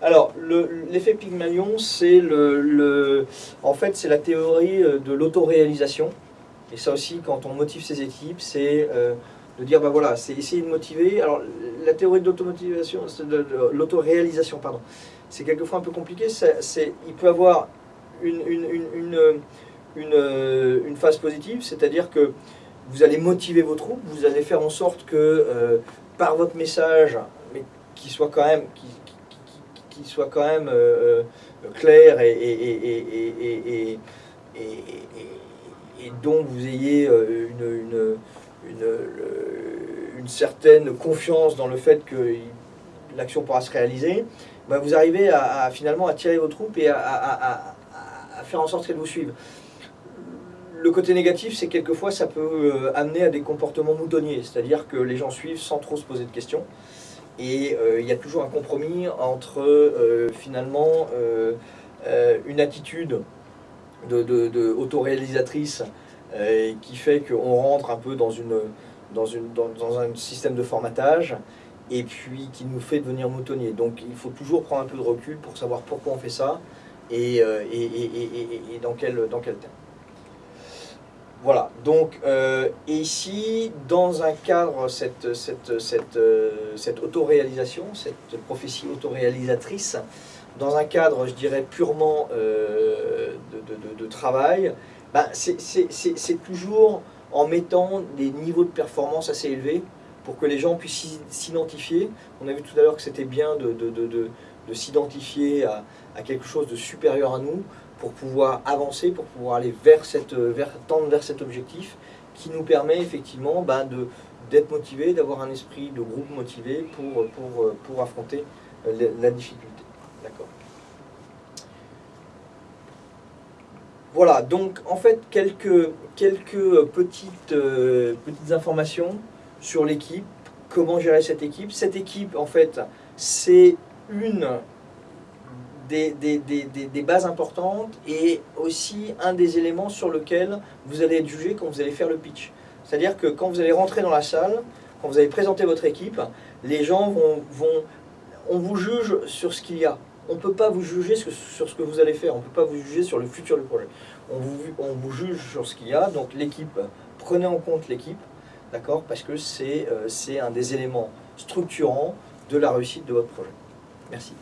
Alors, l'effet Pygmalion, c'est le, le, en fait, la théorie euh, de l'autoréalisation. Et ça aussi, quand on motive ses équipes, c'est euh, de dire, ben voilà, c'est essayer de motiver. Alors, la théorie de l'automotivation, l'autoréalisation, pardon, c'est quelquefois un peu compliqué. C'est, il peut avoir une, une, une, une, une phase positive, c'est-à-dire que vous allez motiver vos troupes, vous allez faire en sorte que euh, par votre message, mais qui soit quand même, qui, soit quand même euh, clair et, dont vous ayez une, une, une, certaine confiance dans le fait que l'action pourra se réaliser, ben vous arrivez à, finalement à tirer vos troupes et à, à, faire en sorte qu'elles vous suivent. Le côté négatif, c'est quelquefois ça peut euh, amener à des comportements moutonniers, c'est-à-dire que les gens suivent sans trop se poser de questions. Et euh, il y a toujours un compromis entre euh, finalement une attitude de, de, autoréalisatrice qui fait qu'on rentre un peu dans, une, dans, une, dans, un système de formatage et puis qui nous fait devenir moutonniers. Donc il faut toujours prendre un peu de recul pour savoir pourquoi on fait ça et, et, et, et dans, quel, dans quel terme. Voilà, donc, euh, et ici, dans un cadre, cette, cette, euh, cette autoréalisation, cette prophétie autoréalisatrice, dans un cadre, je dirais, purement euh, de, de, travail, ben, c'est toujours en mettant des niveaux de performance assez élevés pour que les gens puissent s'identifier. On a vu tout à l'heure que c'était bien de, de s'identifier à, quelque chose de supérieur à nous, pour pouvoir avancer, pour pouvoir aller vers cette, tendre vers cet objectif qui nous permet effectivement ben, d'être motivé, d'avoir un esprit de groupe motivé pour, pour, pour affronter euh, la, difficulté. D'accord Voilà, donc en fait quelques, quelques petites, euh, petites informations sur l'équipe, comment gérer cette équipe. Cette équipe en fait c'est une des, des, des, bases importantes et aussi un des éléments sur lequel vous allez être jugé quand vous allez faire le pitch. C'est-à-dire que quand vous allez rentrer dans la salle, quand vous allez présenter votre équipe, les gens vont... vont on vous juge sur ce qu'il y a. On ne peut pas vous juger sur ce que vous allez faire, on ne peut pas vous juger sur le futur du projet. On vous, on vous juge sur ce qu'il y a, donc l'équipe, prenez en compte l'équipe, d'accord? Parce que c'est euh, un des éléments structurants de la réussite de votre projet. Merci.